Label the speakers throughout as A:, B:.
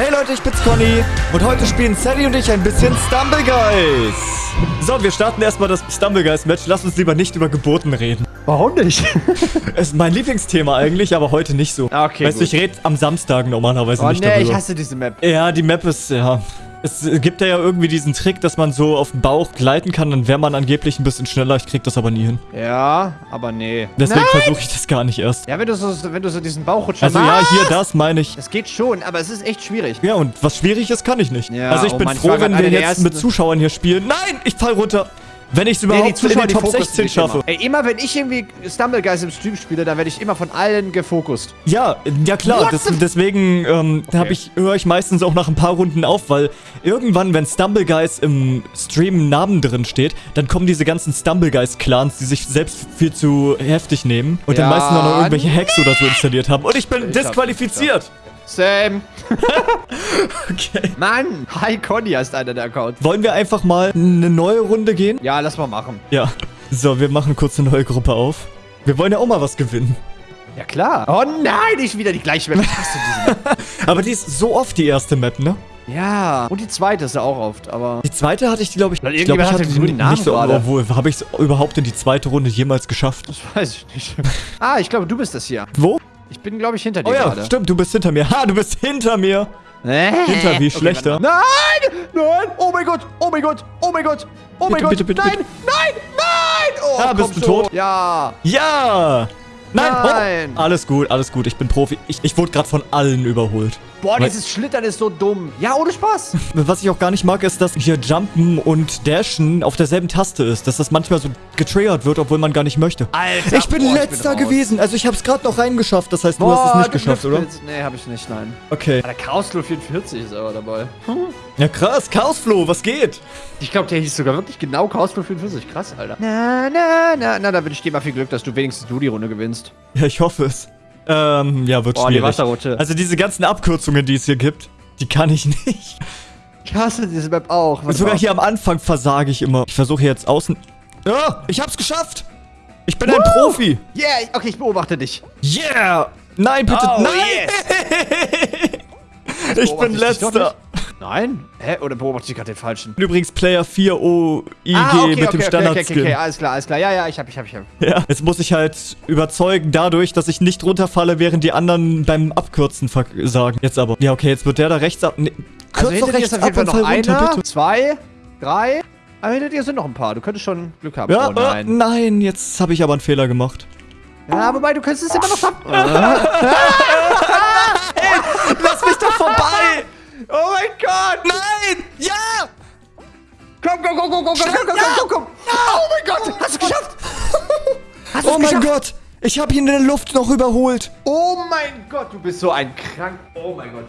A: Hey Leute, ich bin's Conny und heute spielen Sally und ich ein bisschen Stumble Guys. So, wir starten erstmal das Stumble Guys Match. Lass uns lieber nicht über Geburten reden.
B: Warum nicht?
A: Es ist mein Lieblingsthema eigentlich, aber heute nicht so.
B: Ah, Okay,
A: Weißt du, ich rede am Samstag normalerweise
B: Oh
A: nicht
B: nee,
A: darüber.
B: ich hasse diese Map.
A: ja, die Map ist, ja... Es gibt ja irgendwie diesen Trick, dass man so auf dem Bauch gleiten kann, dann wäre man angeblich ein bisschen schneller. Ich krieg das aber nie hin.
B: Ja, aber nee.
A: Deswegen versuche ich das gar nicht erst.
B: Ja, wenn du so, wenn du so diesen Bauchrutscher
A: Also ja,
B: machst.
A: hier, das meine ich.
B: Das geht schon, aber es ist echt schwierig.
A: Ja, und was schwierig ist, kann ich nicht.
B: Ja,
A: also ich
B: oh
A: bin
B: Mann,
A: froh, wenn wir jetzt mit Zuschauern hier spielen. Nein, ich fall runter. Wenn ich es
B: Nee,
A: überhaupt in den Top
B: fokussen
A: 16
B: dich
A: schaffe.
B: Immer. Ey, immer wenn ich irgendwie Stumble Guys im Stream spiele, dann werde ich immer von allen gefokust.
A: Ja, ja klar, das, deswegen ähm, hab ich, höre ich meistens auch nach ein paar Runden auf, weil irgendwann, wenn Stumble Guys im Stream Namen drin steht, dann kommen diese ganzen Stumble Guys Clans, die sich selbst viel zu heftig nehmen und dann
B: Ja,
A: meistens auch noch irgendwelche Hacks oder so installiert haben. Und ich bin
B: Ich hab-
A: disqualifiziert.
B: Sam.
A: Okay.
B: Mann, Hi Conny heißt einer der Accounts.
A: Wollen wir einfach mal eine neue Runde gehen?
B: Ja, lass mal machen.
A: Ja. So, wir machen kurz eine neue Gruppe auf. Wir wollen ja auch mal was gewinnen.
B: Ja, klar. Oh nein, nicht wieder die gleiche Map. Ich hasse diese Map.
A: Aber die ist so oft die erste Map, ne?
B: Ja. Und die zweite ist ja auch oft, aber...
A: Die zweite hatte ich, glaube ich, ich glaube, ich hatte
B: den Namen
A: nicht so,
B: gerade.
A: obwohl, habe ich es überhaupt in die zweite Runde jemals geschafft?
B: Das weiß ich nicht. ah, ich glaube, du bist das hier.
A: Wo?
B: Ich bin, glaube ich, hinter dir
A: Oh ja,
B: gerade.
A: stimmt, du bist hinter mir. Ha, du bist hinter mir.
B: Äh,
A: Hinter wie
B: okay,
A: schlechter.
B: warte. Nein! Nein! Oh mein Gott! Oh mein Gott! Oh mein Gott! Oh mein
A: Bitte,
B: Gott!
A: bitte, bitte,
B: nein!
A: bitte.
B: Nein! Nein! Oh,
A: Ah, bist du tot?
B: Ja!
A: Ja. Nein,
B: Nein.
A: Oh, alles gut, alles gut. Ich bin Profi. Ich, ich wurde gerade von allen überholt.
B: Boah,
A: Weil-
B: dieses Schlittern ist so dumm. Ja, ohne Spaß.
A: Was ich auch gar nicht mag, ist, dass hier Jumpen und Dashen auf derselben Taste ist. Dass das manchmal so getriggert wird, obwohl man gar nicht möchte.
B: Alter,
A: Ich bin
B: boah,
A: letzter
B: raus.
A: gewesen. Also ich habe es gerade noch reingeschafft. Das heißt, du hast es nicht geschafft, oder?
B: Nee, hab ich nicht, nein.
A: Okay.
B: Ah, Der Chaosflow 44 ist aber dabei.
A: Ja krass, Chaosflow, was geht?
B: Ich glaube, der hieß sogar wirklich genau Chaosflow 44. Krass, Alter. Na, na, na, na, da wünsche ich dir mal viel Glück, dass du wenigstens du die Runde gewinnst.
A: Ja, ich hoffe es. Ähm, ja, wird
B: Boah, die
A: schwierig.
B: Wasserrutsche.
A: Also diese ganzen Abkürzungen, die es hier gibt, die kann ich nicht.
B: Ich hasse diese Map auch.
A: Und sogar hier am Anfang versage ich immer. Ich versuche jetzt außen... Ja, ich hab's geschafft! Ich bin ein
B: Woo!
A: Profi!
B: Yeah, okay, ich beobachte dich.
A: Yeah! Nein, bitte,
B: Oh,
A: nein! ich bin
B: ich doch
A: letzter.
B: Nein? Hä? Oder beobachte ich gerade den falschen?
A: Übrigens Player 4 OIG
B: Ah,
A: mit dem
B: okay, okay,
A: Standard-Skin.
B: okay, alles klar, alles klar. Ja, ja, ich hab, ich hab, ich hab.
A: Ja, jetzt muss ich halt überzeugen dadurch, dass ich nicht runterfalle, während die anderen beim Abkürzen versagen. Jetzt aber. Ja, okay, jetzt wird der da rechts ab. Nee,
B: Also
A: kürz
B: hinter
A: doch rechts ab und
B: noch
A: fall runter,
B: einer,
A: bitte.
B: zwei, drei. Aber hinter dir sind noch ein paar. Du könntest schon Glück haben.
A: Ja,
B: oh nein.
A: äh, nein, jetzt habe ich aber einen Fehler gemacht.
B: Ja, wobei, du könntest es immer noch schaffen. oh mein Gott!
A: Nein! Ja!
B: Komm, komm, komm, komm, komm, komm, komm, komm, komm, komm. Oh mein Gott! Hast du geschafft? Hast
A: Oh mein
B: geschafft?
A: Gott! Ich habe ihn in der Luft noch überholt.
B: Oh mein Gott, du bist so ein krank. Oh mein Gott.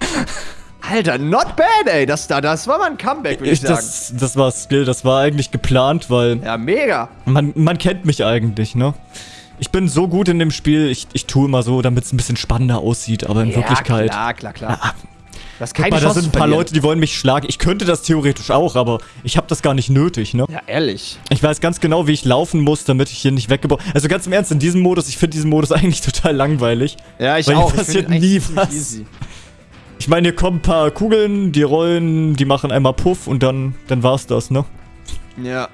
B: Alter, not bad, ey. Das, da, das war mal ein Comeback, würde ich,
A: Ich,
B: sagen.
A: das, das war Skill, das war eigentlich geplant, weil
B: ja, mega.
A: man, man kennt mich eigentlich, ne? Ich bin so gut in dem Spiel, ich, ich tue immer so, damit es ein bisschen spannender aussieht, aber in Wirklichkeit.
B: Ja, klar, klar, klar. Das ist
A: Guck
B: keine
A: mal, da sind ein paar. Leute, die wollen mich schlagen. Ich könnte das theoretisch auch, aber ich habe das gar nicht nötig, ne?
B: Ja, ehrlich.
A: Ich weiß ganz genau, wie ich laufen muss, damit ich hier nicht weggebaut... Also ganz im Ernst, in diesem Modus, ich finde diesen Modus eigentlich total langweilig.
B: Ja, ich
A: Weil
B: auch. Ich
A: passiert nie was.
B: easy.
A: Ich meine, hier kommen ein paar Kugeln, die rollen, die machen einmal Puff und dann, dann war's das, ne?
B: Ja.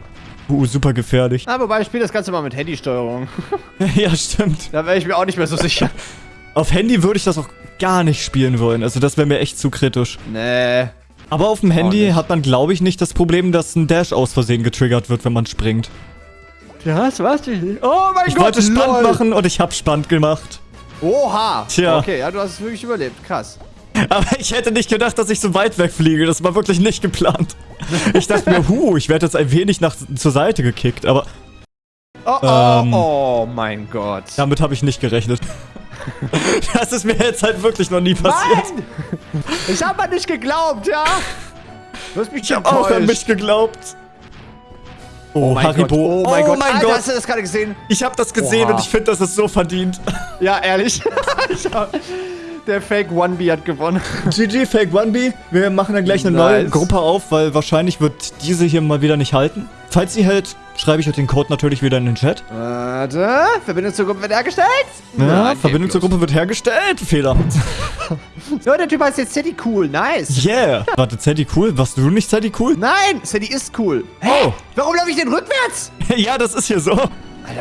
A: Uh, super gefährlich.
B: Ah, wobei ich spiele das Ganze mal mit Handysteuerung.
A: ja, stimmt.
B: Da wäre ich mir auch nicht mehr so sicher.
A: Auf Handy würde ich das auch gar nicht spielen wollen. Also das wäre mir echt zu kritisch.
B: Nee.
A: Aber auf dem Handy
B: nicht.
A: hat man, glaube ich, nicht das Problem, dass ein Dash aus Versehen getriggert wird, wenn man springt.
B: Das war's nicht. Oh mein
A: Ich
B: Gott,
A: wollte spannend
B: lol.
A: machen und ich habe spannend gemacht.
B: Oha.
A: Tja.
B: Okay, ja, du hast es wirklich überlebt. Krass.
A: Aber ich hätte nicht gedacht, dass ich so weit wegfliege. Das war wirklich nicht geplant. Ich dachte mir, huh, ich werde jetzt ein wenig nach, zur Seite gekickt. Aber
B: Oh, oh,
A: Ähm.
B: oh mein Gott.
A: damit habe ich nicht gerechnet. Das ist mir jetzt halt wirklich noch nie passiert.
B: Nein! Ich habe an dich geglaubt, ja? Du hast mich
A: Ich habe auch an mich geglaubt. Oh,
B: mein
A: Haribo.
B: Gott. Oh mein Gott. Alter,
A: Gott.
B: hast du das gerade gesehen?
A: Ich habe das gesehen
B: Oha.
A: und ich finde, das ist so verdient.
B: Ja, ehrlich. Der Fake 1B hat gewonnen.
A: GG, Fake 1B. Wir machen dann gleich eine
B: Nice.
A: neue Gruppe auf, weil wahrscheinlich wird diese hier mal wieder nicht halten. Falls sie hält, schreibe ich euch den Code natürlich wieder in den Chat.
B: Warte, Verbindung zur Gruppe wird hergestellt?
A: Ja,
B: Nein,
A: Verbindung zur Gruppe wird hergestellt. Fehler.
B: So, der Typ heißt jetzt Sadie Cool, nice.
A: Yeah. Warte, Zeddy cool? Warst du nicht Zeddy cool?
B: Nein, Sadie ist cool. Hä?
A: Oh.
B: Warum laufe ich denn rückwärts?
A: ja, das ist hier so.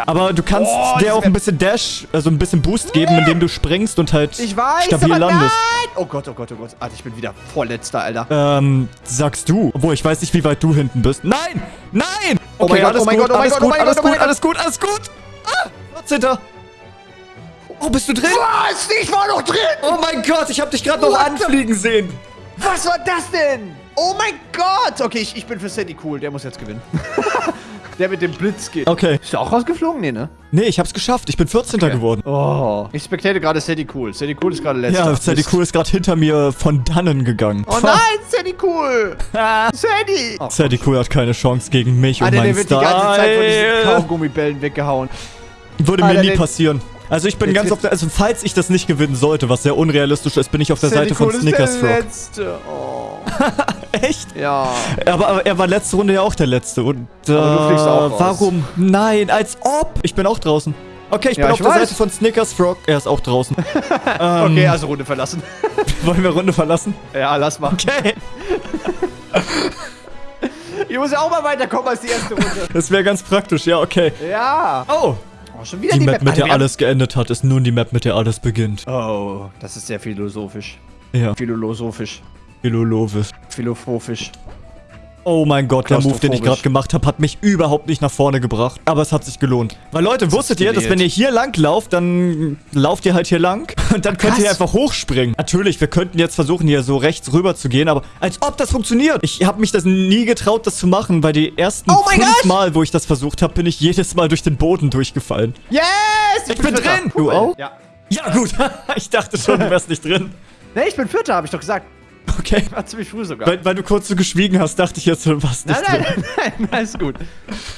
A: Aber du kannst
B: Oh,
A: dir auch ein bisschen Dash, also ein bisschen Boost geben, indem du springst und halt
B: Ich weiß,
A: stabil
B: aber
A: landest.
B: nein. Oh Gott, oh Gott, oh Gott. Alter, ich bin wieder vorletzter, Alter.
A: Ähm, sagst du. Obwohl, ich weiß nicht, wie weit du hinten bist. Nein! Nein!
B: Oh
A: Okay,
B: mein Gott, oh mein Gott, oh mein
A: alles
B: Gott, oh
A: gut,
B: mein
A: alles
B: Gott, oh
A: gut,
B: mein
A: alles gut, alles gut. Ah, 14. Oh, bist du drin?
B: Was? Ich war noch drin!
A: Oh mein Gott, ich hab dich gerade noch anfliegen sehen.
B: Was war das denn? Oh mein Gott! Okay, ich, ich bin für Sadie cool. Der muss jetzt gewinnen. der mit dem Blitz geht.
A: Okay.
B: Ist du auch rausgeflogen? Nee, ne?
A: Nee, ich hab's geschafft. Ich bin 14. geworden.
B: Oh. Ich spectate gerade Sadie cool. Sadie cool ist gerade letzter.
A: Ja, Sadie. Cool ist gerade hinter mir von dannen gegangen.
B: Oh nein, Sadie cool! Sadie! Oh,
A: Sadie Cool hat keine Chance gegen mich und
B: Alter,
A: meinen
B: der wird die ganze Zeit von diesen
A: Style.
B: Kaugummibällen weggehauen.
A: Würde mir
B: Alter,
A: nie passieren. Also ich bin ganz auf der, also falls ich das nicht gewinnen sollte, was sehr unrealistisch ist, bin ich auf der Seite von Snickers
B: der
A: Frog.
B: Letzte. Oh.
A: Echt?
B: Ja.
A: Aber, aber er war letzte Runde ja auch der Letzte. Und äh,
B: Aber du fliegst auch raus.
A: warum? Nein, als ob. Ich bin auch draußen. Okay, ich
B: Ja,
A: bin
B: ich
A: auf der
B: weiß.
A: Seite von Snickers Frog. Er ist auch draußen. ähm,
B: Okay, also Runde verlassen.
A: Wollen wir Runde verlassen?
B: ja, lass mal.
A: Okay.
B: Ich muss ja auch mal weiterkommen als die erste Runde.
A: Das wäre ganz praktisch, ja, okay.
B: Ja.
A: Oh,
B: Oh, schon wieder
A: die,
B: die,
A: Map, mit
B: Alter,
A: der alles geendet hat, ist nun die Map, mit der alles beginnt.
B: Oh, das ist sehr philosophisch.
A: Ja,
B: Philosophisch.
A: Philolovisch.
B: Philosophisch.
A: Oh mein Gott, der Move, den ich gerade gemacht habe, hat mich überhaupt nicht nach vorne gebracht. Aber es hat sich gelohnt. Weil Leute, wusstet ihr, dass wenn ihr hier lang lauft, dann lauft ihr halt hier lang und dann könnt ihr
B: Krass.
A: einfach hochspringen. Natürlich, wir könnten jetzt versuchen, hier so rechts rüber zu gehen, aber als ob das funktioniert. Ich habe mich das nie getraut, das zu machen, weil die ersten
B: Oh
A: fünf! Mal, wo ich das versucht habe, bin ich jedes Mal durch den Boden durchgefallen.
B: Yes!
A: Ich bin
B: Vierter.
A: drin! Du auch?
B: Ja.
A: Ja, gut. ich dachte schon, du wärst nicht drin.
B: Ne, ich bin Vierter, habe ich doch gesagt.
A: Okay.
B: War ziemlich früh sogar.
A: Weil, weil du kurz so geschwiegen hast, dachte ich jetzt, du warst nicht
B: nein, nein, nein, nein, ist gut.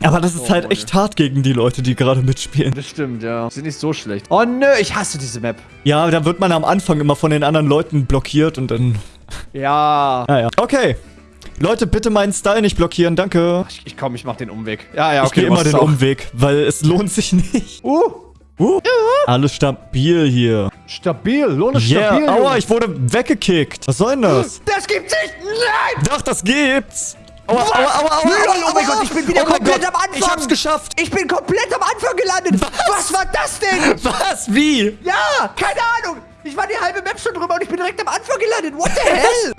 A: Aber das ist
B: Oh,
A: halt echt hart gegen die Leute, die gerade mitspielen.
B: Das stimmt, ja. Sind nicht so schlecht. Oh nö, ich hasse diese Map.
A: Ja, da wird man am Anfang immer von den anderen Leuten blockiert und dann...
B: Ja.
A: Naja. Okay. Leute, bitte meinen Style nicht blockieren, danke.
B: Ich, ich komm, ich mach den Umweg. Ja, ja,
A: ich
B: okay.
A: gehe
B: du
A: immer den
B: auch.
A: Umweg, weil es lohnt sich nicht.
B: Uh,
A: Uh, alles stabil hier.
B: stabil. Lohne
A: Yeah,
B: stabil.
A: aua, ich wurde weggekickt. Was soll denn das?
B: Das gibt's nicht. Nein.
A: Doch, das gibt's. Aua,
B: Was?
A: aua, aua, aua,
B: Lol,
A: aua,
B: oh mein
A: aua.
B: Gott, ich bin wieder
A: oh
B: komplett
A: Gott,
B: am Anfang.
A: Ich hab's geschafft.
B: Ich bin komplett am Anfang gelandet. Was, war das denn?
A: Was? Wie?
B: Ja, keine Ahnung. Ich war die halbe Map schon drüber und ich bin direkt am Anfang gelandet. What the hell?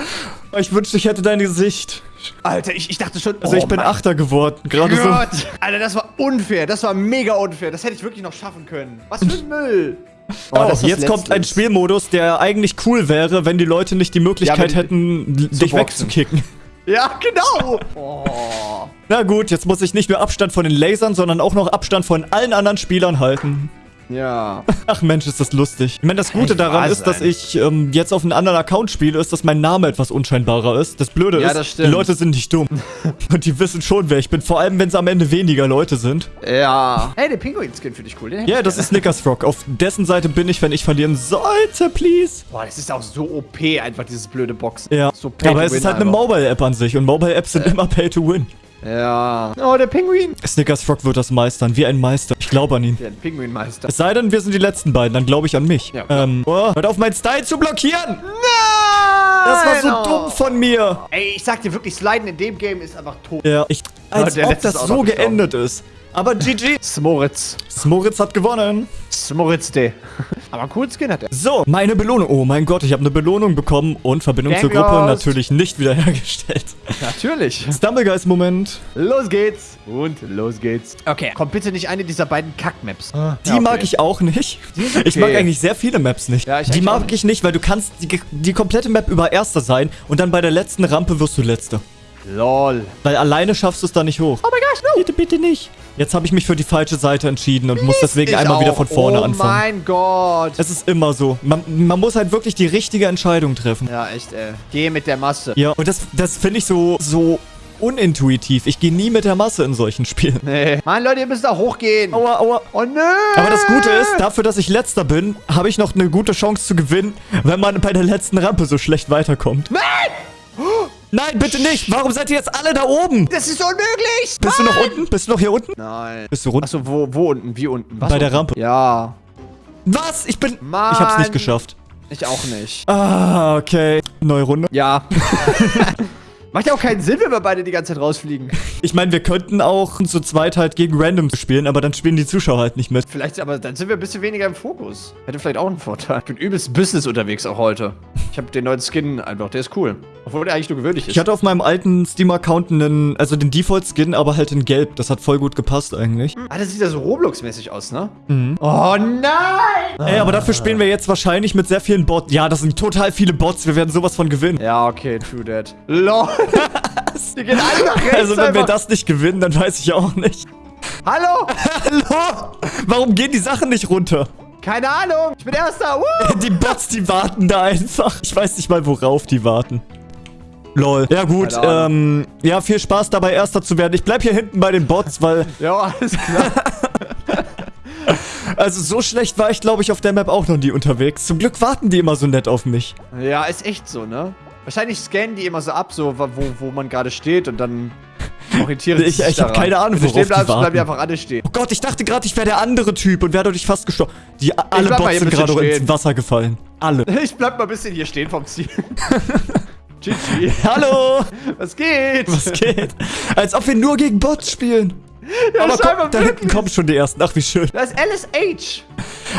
A: Ich wünschte, ich hätte dein Gesicht.
B: Alter, ich, ich dachte schon.
A: Also ich bin Achter geworden. Gerade so.
B: Gott. Alter, das war unfair. Das war mega unfair. Das hätte ich wirklich noch schaffen können. Was für ein Müll.
A: Oh,
B: ist
A: jetzt kommt ein. Spielmodus, der eigentlich cool wäre, wenn die Leute nicht die Möglichkeit
B: Ja,
A: hätten, dich
B: boxen.
A: wegzukicken.
B: Ja, genau. Oh.
A: Na gut, jetzt muss ich nicht nur Abstand von den Lasern, sondern auch noch Abstand von allen anderen Spielern halten.
B: Ja.
A: Ach Mensch, ist das lustig. Ich meine, das Gute
B: Echt
A: daran ist, dass ich ähm, jetzt auf einem anderen Account spiele, ist, dass mein Name etwas unscheinbarer ist. Das Blöde
B: Ja,
A: ist,
B: das
A: die. Leute sind nicht dumm. Und die wissen schon, wer ich bin. Vor allem, wenn es am Ende weniger Leute sind.
B: Ja. Hey, der Pinguin-Skin finde ich cool. Den
A: Ja,
B: ich
A: das
B: gerne.
A: ist Snickers Frog. Auf dessen Seite bin ich, wenn ich verlieren sollte, please.
B: Boah, das ist auch so OP, einfach dieses blöde Boxen.
A: Ja,
B: So
A: aber es ist halt eine
B: einfach.
A: Mobile-App an sich und Mobile-Apps sind immer Pay to Win.
B: Ja. Oh, der Pinguin.
A: Snickers Frog wird das meistern, wie ein Meister. Ich glaube an ihn.
B: Der Pinguinmeister.
A: Es sei denn, wir sind die letzten beiden, dann glaube ich an mich.
B: Ja,
A: ähm, oh, hört auf, meinen Style zu blockieren!
B: Nein!
A: Das war so
B: Oh.
A: dumm von mir.
B: Ey, ich sag dir wirklich, Sliden in dem Game ist einfach tot.
A: Ja, ich, als
B: der
A: ob
B: letzte
A: das so geendet ist. Aber GG.
B: Smoritz.
A: Smoritz hat gewonnen.
B: Smoritz D. Aber coolen Skin hat er.
A: So, meine Belohnung. Oh mein Gott, ich habe eine Belohnung bekommen und Verbindung zur
B: Gang
A: Gruppe
B: Lost.
A: natürlich nicht wiederhergestellt.
B: Natürlich.
A: Stumblegeist-Moment.
B: Los geht's. Und los geht's. Okay, kommt bitte nicht eine dieser beiden Kack-Maps.
A: Die
B: Ja, okay.
A: mag ich auch nicht.
B: okay.
A: Ich mag eigentlich sehr viele Maps nicht.
B: Ja, ich
A: die mag
B: nicht.
A: ich nicht, weil du kannst die, die komplette Map über Erster sein und dann bei der letzten Rampe wirst du Letzter.
B: Lol.
A: Weil alleine schaffst du es da nicht hoch.
B: Oh mein Gott, no.
A: Bitte, bitte nicht. Jetzt habe ich mich für die falsche Seite entschieden und muss deswegen einmal wieder
B: auch.
A: von vorne
B: oh
A: anfangen.
B: mein Gott.
A: Es ist immer so. Man, man muss halt wirklich die richtige Entscheidung treffen.
B: Ja, echt, ey. Geh mit der Masse.
A: Ja, und das, das finde ich so, so unintuitiv. Ich gehe nie mit der Masse in solchen Spielen.
B: Nee. Mann, Leute, ihr müsst da hochgehen.
A: Aua, aua.
B: Oh nö.
A: Aber das Gute ist, dafür, dass ich letzter bin, habe ich noch eine gute Chance zu gewinnen, wenn man bei der letzten Rampe so schlecht weiterkommt.
B: Nein!
A: Nein, bitte nicht. Warum seid ihr jetzt alle da oben?
B: Das ist unmöglich!
A: Bist du noch unten? Bist du noch hier unten?
B: Nein.
A: Bist du runter?
B: Achso, wo, wo unten? Wie unten? Was
A: Bei der
B: unten?
A: Rampe.
B: Ja.
A: Was? Ich bin...
B: Mann.
A: Ich hab's nicht geschafft.
B: Ich auch nicht.
A: Ah, okay. Neue Runde.
B: Ja. Macht ja auch keinen Sinn, wenn wir beide die ganze Zeit rausfliegen.
A: Ich meine, wir könnten auch zu zweit halt gegen Random spielen, aber dann spielen die Zuschauer halt nicht mit.
B: Vielleicht, aber dann sind wir ein bisschen weniger im Fokus. Hätte vielleicht auch einen Vorteil. Ich bin übelst Business unterwegs auch heute. Ich habe den neuen Skin einfach, der ist cool. Obwohl der eigentlich nur gewöhnlich ist.
A: Ich hatte auf meinem alten Steam-Account einen, also den Default-Skin, aber halt in Gelb. Das hat voll gut gepasst eigentlich.
B: ah, das sieht ja so Roblox-mäßig aus, ne? Mhm. Oh nein!
A: Ey, aber dafür spielen wir jetzt wahrscheinlich mit sehr vielen Bots. Ja, das sind total viele Bots. Wir werden sowas von gewinnen.
B: Ja, okay, true that. LOL. Die gehen alle nach rechts
A: Also wenn wir
B: einfach.
A: das nicht gewinnen, dann weiß ich auch nicht.
B: Hallo?
A: Hallo? Warum gehen die Sachen nicht runter?
B: Keine Ahnung. Ich bin Erster. Woo!
A: Die Bots, die warten da einfach. Ich weiß nicht mal, worauf die warten. Lol. Ja gut, ähm, ja, viel Spaß dabei, Erster zu werden. Ich bleib hier hinten bei den Bots, weil,
B: Ja, alles klar.
A: also so schlecht war ich, glaube ich, auf der Map auch noch nie unterwegs. Zum Glück warten die immer so nett auf mich.
B: ja, ist echt so, ne? Wahrscheinlich scannen die immer so ab, so wo, wo man gerade steht und dann orientieren
A: Ich-
B: sie sich
A: ich hab
B: daran.
A: keine Ahnung, worauf
B: stehen
A: die
B: bleibst, bleiben
A: warten.
B: die einfach alle stehen.
A: Oh Gott, ich dachte gerade, ich wäre der andere Typ und wäre dadurch fast gestorben. Die alle Bots sind gerade ins. Wasser gefallen. Alle.
B: Ich bleib mal ein bisschen hier stehen vom Ziel. GG.
A: Hallo!
B: Was geht?
A: Was geht? Als ob wir nur gegen Bots spielen.
B: Ja,
A: Aber komm, da hinten kommen schon die ersten. Ach, wie schön.
B: Das ist LSH.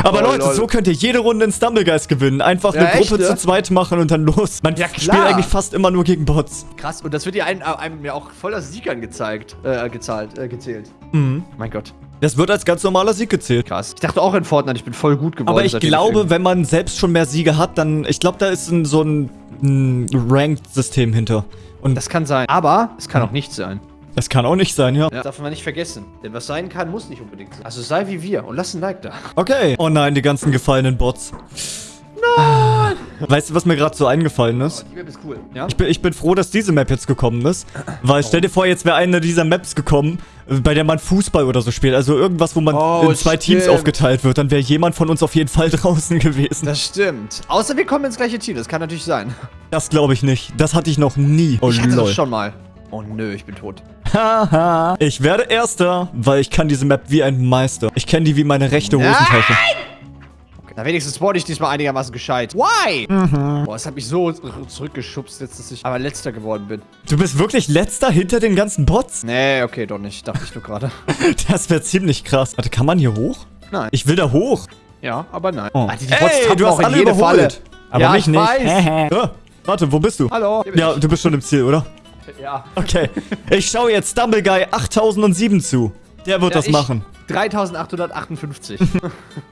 A: Aber
B: Oh,
A: Leute,
B: lol.
A: so könnt ihr jede Runde in Stumblegeist gewinnen. Einfach
B: Ja,
A: eine
B: echt,
A: Gruppe
B: ne?
A: zu zweit machen und dann los. Man
B: Ja,
A: spielt eigentlich fast immer nur gegen Bots.
B: Krass, und das wird ja einem, einem ja auch voller Sieg angezeigt, äh, gezahlt, äh, gezählt.
A: Mhm.
B: Mein Gott.
A: Das wird als ganz normaler Sieg gezählt.
B: Krass. Ich dachte auch in Fortnite, ich bin voll gut geworden.
A: Aber ich glaube,
B: irgendwie-
A: wenn man selbst schon mehr Siege hat, dann. Ich glaube, da ist ein, so ein, ein Ranked-System hinter. Und das,
B: Das kann sein. Aber es kann auch nicht sein.
A: Kann auch nicht sein, ja.
B: Ja. Darf man nicht vergessen. Denn was sein kann, muss nicht unbedingt sein. Also sei wie wir und lass ein Like da.
A: Okay. Oh nein, die ganzen gefallenen Bots. Nein! Weißt du, was mir gerade so eingefallen ist?
B: Die Map ist cool. Ja?
A: Ich bin, ich bin froh, dass diese Map jetzt gekommen ist. Weil stell dir vor, jetzt wäre eine dieser Maps gekommen, bei der man Fußball oder so spielt. Also irgendwas, wo man
B: Oh,
A: in zwei Teams
B: stimmt.
A: aufgeteilt wird. Dann wäre jemand von uns auf jeden Fall draußen gewesen.
B: Das stimmt. Außer wir kommen ins gleiche Team. Das kann natürlich sein.
A: Das glaube ich nicht. Das hatte ich noch nie. Oh
B: ich hatte
A: lol.
B: das schon mal. Oh nö, ich bin tot.
A: Haha. ich werde Erster, weil ich kann diese Map wie ein Meister. Ich kenne die wie meine rechte Hosentasche.
B: Okay. Na, wenigstens wurde ich diesmal einigermaßen gescheit. Why? Boah, es hat mich so zurückgeschubst, jetzt, dass ich aber letzter geworden bin.
A: Du bist wirklich Letzter hinter den ganzen Bots?
B: Nee, okay, doch nicht. Dachte ich nur gerade.
A: Das wäre ziemlich krass. Warte, kann man hier hoch?
B: Nein.
A: Ich will da hoch.
B: Ja, aber nein.
A: Oh.
B: Ah, die, Bots
A: Ey, du hast alle
B: jede
A: überholt.
B: Falle.
A: Aber
B: ja,
A: mich
B: ich
A: nicht.
B: weiß.
A: Ah, warte, wo bist du?
B: Hallo.
A: Ja, du bist schon im Ziel, oder?
B: Ja.
A: Okay. Ich schaue jetzt Stumble Guy 8007 zu. Der wird
B: Ja,
A: das
B: ich-
A: machen.
B: 3858.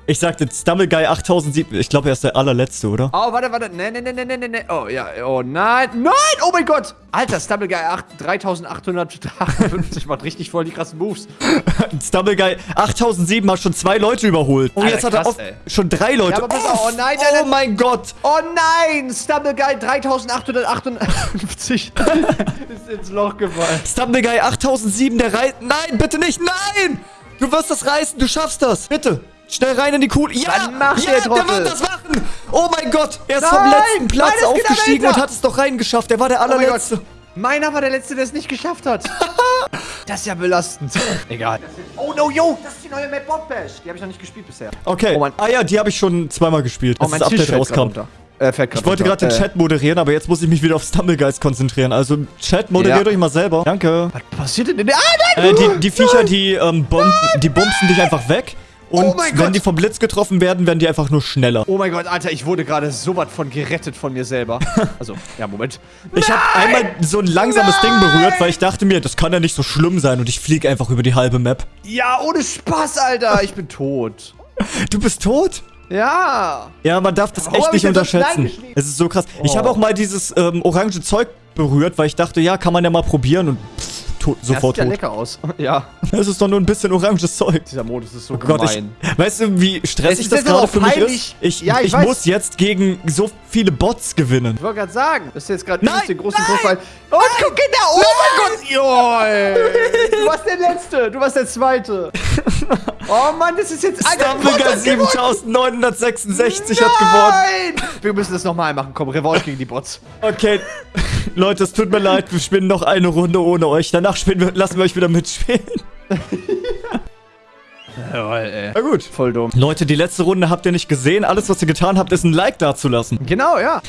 A: Ich sagte Stumble Guy 8007. Ich glaube, er ist der allerletzte, oder?
B: oh, warte, warte. Nee, nee, nee, nee, nee, nee. Oh, ja. Oh, nein. Nein! Oh mein Gott! Alter, Stubble Guy 8, 3858 macht richtig voll die krassen Moves.
A: Stumble Guy 8007 hat schon zwei Leute überholt. Und
B: Alter,
A: jetzt hat er
B: krass, ey.
A: schon drei Leute.
B: Ja, auf. Oh nein, nein,
A: oh
B: nein.
A: mein Gott.
B: Oh nein! Stubble Guy 3858 ist ins Loch gefallen.
A: Stumble Guy 8007, der reißt. Nein, bitte nicht. Nein! Du wirst das reißen. Du schaffst das. Bitte. Schnell rein in die Kuh. Ja,
B: Dann mach
A: ja,
B: der
A: der wird das machen. Oh mein Gott. Er ist
B: Nein,
A: vom letzten Platz
B: nein,
A: aufgestiegen und hat es doch reingeschafft. Er war der
B: Oh mein
A: allerletzte.
B: Gott. Meiner war der Letzte, der es nicht geschafft hat. das ist ja belastend. Egal. Oh no, yo! Das ist die neue Map Bot Bash. Die habe ich noch nicht gespielt bisher.
A: okay.
B: Oh, mein-
A: ah ja, die habe ich schon zweimal gespielt,
B: Oh,
A: als
B: mein
A: das Update rauskam.
B: runter. Äh,
A: Ich wollte gerade den
B: Äh,
A: Chat moderieren, aber jetzt muss ich mich wieder auf Stumblegeist konzentrieren. Also, Chat, moderiert
B: Ja.
A: euch mal selber. Danke.
B: Was passiert denn in der... Ah, nein!
A: Äh, die, die Viecher, die, ähm, bomben, die bumsen dich einfach weg. Und
B: Oh mein
A: wenn
B: Gott.
A: die vom Blitz getroffen werden, werden die einfach nur schneller.
B: Oh mein Gott, Alter, ich wurde gerade so was von gerettet von mir selber. Also, ja, Moment.
A: Ich habe einmal so ein langsames Ding berührt, weil ich dachte mir, das kann ja nicht so schlimm sein. Und ich fliege einfach über die halbe Map.
B: Ja, ohne Spaß, Alter. Ich bin tot.
A: Du bist tot?
B: Ja.
A: Ja, man darf das
B: Warum
A: echt
B: ich
A: nicht unterschätzen. Es ist so krass. Ich
B: Oh.
A: habe auch mal dieses ähm, orange Zeug berührt, weil ich dachte, ja, kann man ja mal probieren und pff, tot,
B: Ja,
A: sofort
B: sieht ja
A: tot.
B: lecker aus. Ja.
A: Es ist doch nur ein bisschen oranges Zeug.
B: Dieser Modus ist so
A: Oh Gott, ich, weißt du, wie
B: Es
A: stressig das gerade für mich ist? Ich,
B: Ja, ich
A: ich muss jetzt gegen so viele Bots gewinnen.
B: Ich wollte gerade sagen, das ist jetzt gerade
A: Nein,
B: den großen
A: nein,
B: Vorfall. Und guck genau, oh mein Gott, Joi. Du warst der Letzte, du warst der Zweite. Oh Mann, das ist jetzt... Hat gewonnen.
A: 7966 hat gewonnen.
B: Nein! Wir müssen das nochmal machen, komm, Revolt gegen die Bots.
A: Okay. Leute, es tut mir leid, wir spielen noch eine Runde ohne euch. Danach spielen wir, lassen wir euch wieder mitspielen.
B: Jawohl, ey.
A: Na gut.
B: Voll dumm.
A: Leute, die letzte Runde habt ihr nicht gesehen. Alles, was ihr getan habt, ist ein Like dazulassen.
B: Genau, ja.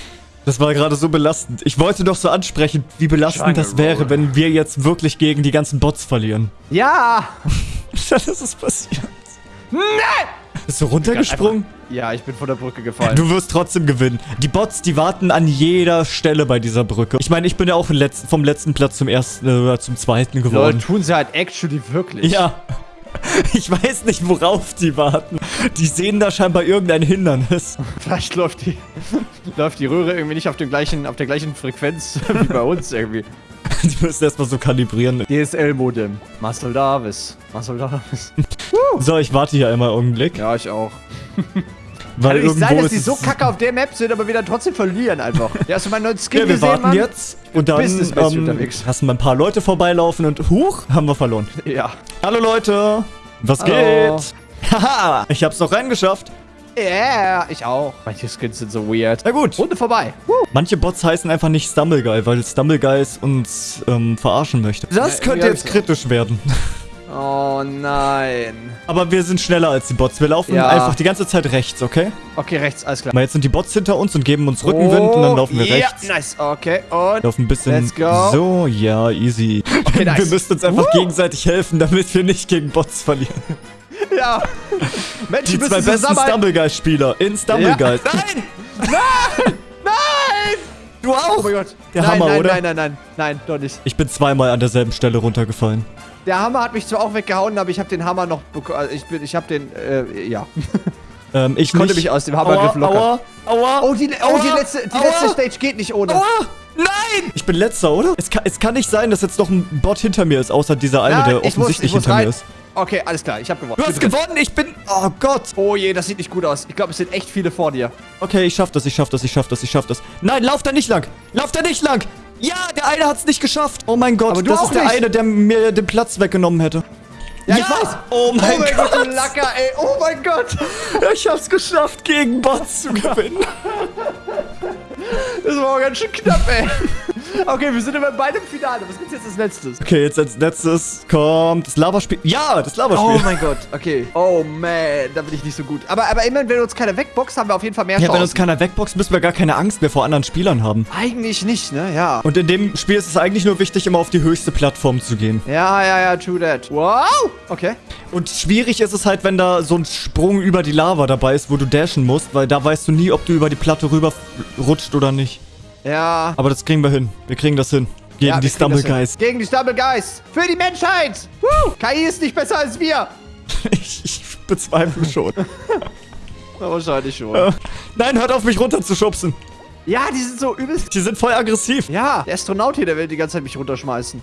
A: Das war gerade so belastend. Ich wollte doch so ansprechen, wie belastend das wäre,
B: Roll.
A: wenn wir jetzt wirklich gegen die ganzen Bots verlieren.
B: Ja.
A: Dann ist es passiert.
B: Nein!
A: Bist du runtergesprungen?
B: Ja, ich bin von der Brücke gefallen.
A: Du wirst trotzdem gewinnen. Die Bots, die warten an jeder Stelle bei dieser Brücke. Ich meine, ich bin ja auch vom letzten, vom letzten Platz zum ersten äh, oder zum zweiten geworden.
B: tun sie halt actually wirklich.
A: Ja. Ich weiß nicht, worauf die warten. Die sehen da scheinbar irgendein Hindernis.
B: Vielleicht läuft die, läuft die Röhre irgendwie nicht auf, dem gleichen, auf der gleichen Frequenz wie bei uns irgendwie.
A: Die müssen erstmal so kalibrieren.
B: DSL-Modem. Marcel Davis. Marcel Davis.
A: So, ich warte hier einmal einen Augenblick.
B: Ja, ich auch.
A: Weil
B: Kann nicht sein, dass die so kacke auf der Map sind, aber wieder trotzdem verlieren einfach. Ja, hast du meinen neuen Skin
A: Ja, wir
B: gesehen,
A: warten
B: Mann?
A: jetzt und dann ähm,
B: unterwegs.
A: lassen wir ein paar Leute vorbeilaufen und huch, haben wir verloren.
B: Ja.
A: Hallo Leute, was
B: Hallo.
A: geht? Haha, ich hab's noch reingeschafft.
B: Yeah, ich auch. Manche Skins sind so weird.
A: Na gut,
B: Runde vorbei.
A: manche Bots heißen einfach nicht Stumbleguy, weil Stumbleguys uns ähm, verarschen möchte. Das
B: Ja,
A: könnte jetzt kritisch werden.
B: Oh nein.
A: Aber wir sind schneller als die Bots. Wir laufen
B: Ja.
A: einfach die ganze Zeit rechts, okay?
B: Okay, rechts, alles klar.
A: Mal jetzt sind die Bots hinter uns und geben uns Rückenwind und dann laufen wir
B: Oh, ja,
A: rechts.
B: nice. Okay, und...
A: Laufen ein bisschen
B: Let's go.
A: so, ja, easy.
B: Okay, nice.
A: Wir müssen uns einfach
B: Woo.
A: gegenseitig helfen, damit wir nicht gegen Bots verlieren.
B: Ja. Mensch,
A: Die zwei
B: bist
A: besten. Stumbleguys-Spieler in Stumbleguys.
B: Ja.
A: Nein!
B: Nein! Nein!
A: Du auch!
B: Oh mein Gott.
A: Der
B: nein,
A: Hammer,
B: nein,
A: oder?
B: Nein, nein, nein, nein, doch nicht.
A: Ich bin zweimal an derselben Stelle runtergefallen.
B: Der Hammer hat mich zwar auch weggehauen, aber ich habe den Hammer noch bekommen. Also ich bin, ich habe den, äh, ja.
A: Ähm, ich
B: konnte
A: nicht.
B: mich aus dem Hammergriff
A: aua,
B: lockern.
A: Aua, aua,
B: Oh, die, oh, die
A: Aua,
B: letzte, die
A: aua,
B: letzte Stage geht nicht ohne.
A: Aua! Nein! Ich bin letzter, oder? Es kann, es kann nicht sein, dass jetzt noch ein Bot hinter mir ist, außer dieser eine,
B: Nein,
A: der
B: ich muss-
A: offensichtlich
B: ich muss
A: hinter mir
B: rein.
A: ist.
B: Okay, alles klar, ich habe gewonnen.
A: Du hast gewonnen, ich bin... Oh Gott.
B: Oh je, das sieht nicht gut aus. Ich glaube, es sind echt viele vor dir.
A: Okay, ich schaff das, ich schaff das, ich schaff das, ich schaff das. Nein, lauf da nicht lang! Lauf da nicht lang! Ja, der eine hat's nicht geschafft. Oh mein Gott,
B: Aber du
A: das
B: auch
A: ist der
B: nicht.
A: eine, der mir den Platz weggenommen hätte.
B: Ja, ich weiß.
A: Oh mein,
B: oh mein Gott,
A: Gott.
B: du Lacker, ey. Oh mein Gott.
A: Ich hab's geschafft, gegen Bots zu gewinnen.
B: Das war ganz schön knapp, ey. Okay, wir sind immer beide im Finale. Was gibt's jetzt als letztes?
A: Okay, jetzt als letztes kommt das Laberspiel. Ja, das Laberspiel.
B: Oh mein Gott, okay. Oh man, da bin ich nicht so gut. Aber, aber immerhin, wenn uns keiner wegboxt, haben wir auf jeden Fall mehr
A: ja,
B: Chancen.
A: wenn uns keiner wegboxt, müssen wir gar keine Angst mehr vor anderen Spielern haben.
B: Eigentlich nicht, ne? Ja.
A: Und in dem Spiel ist es eigentlich nur wichtig, immer auf die höchste Plattform zu gehen.
B: Ja, ja, ja, true that. Wow. Okay.
A: Und schwierig ist es halt, wenn da so ein Sprung über die Lava dabei ist, wo du dashen musst, weil da weißt du nie, ob du über die Platte rüber rutscht oder nicht.
B: Ja.
A: Aber das kriegen wir hin. Wir kriegen das hin. Gegen
B: ja,
A: die Stumble. Guys.
B: Gegen die Stumble Guys. Für die Menschheit. Woo. KI ist nicht besser als wir.
A: Ich, ich bezweifle schon.
B: Na, wahrscheinlich schon.
A: Äh, Nein, hört auf, mich runterzuschubsen.
B: Ja, die sind so übelst.
A: Die sind voll aggressiv.
B: Ja, der Astronaut hier, der will die ganze Zeit mich runterschmeißen.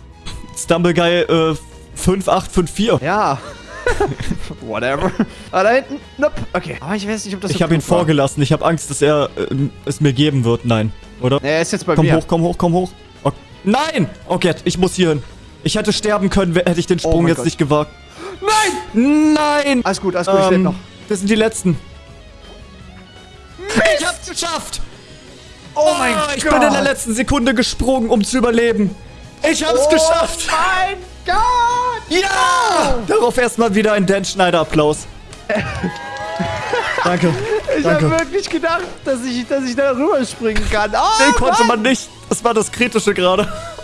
A: Stumble Guy äh, 5854.
B: Ja. Whatever. Ah, da hinten. Nope. Okay. Aber ich weiß nicht, ob das
A: Ich habe ihn
B: war.
A: vorgelassen. Ich habe Angst, dass er äh, es mir geben wird. Nein, oder?
B: Er ist jetzt bei
A: Komm
B: mir.
A: hoch, komm hoch, komm hoch. Oh, nein! Okay, ich muss hier hin. Ich hätte sterben können, hätte ich den
B: Oh
A: Sprung
B: mein
A: jetzt
B: Gott.
A: nicht gewagt.
B: Nein!
A: Nein!
B: Alles gut, alles gut, ich lebe
A: Ähm,
B: noch.
A: das sind die letzten. Ich hab's geschafft!
B: Oh mein
A: Ah, ich
B: Gott!
A: bin in der letzten Sekunde gesprungen, um zu überleben. Ich hab's
B: oh
A: geschafft!
B: mein Gott!
A: Ja! Darauf erstmal wieder ein Dan Schneider-Applaus. Danke.
B: Ich habe wirklich gedacht, dass ich, dass ich da rüberspringen kann. Oh,
A: Den konnte man nicht. Das war das Kritische gerade.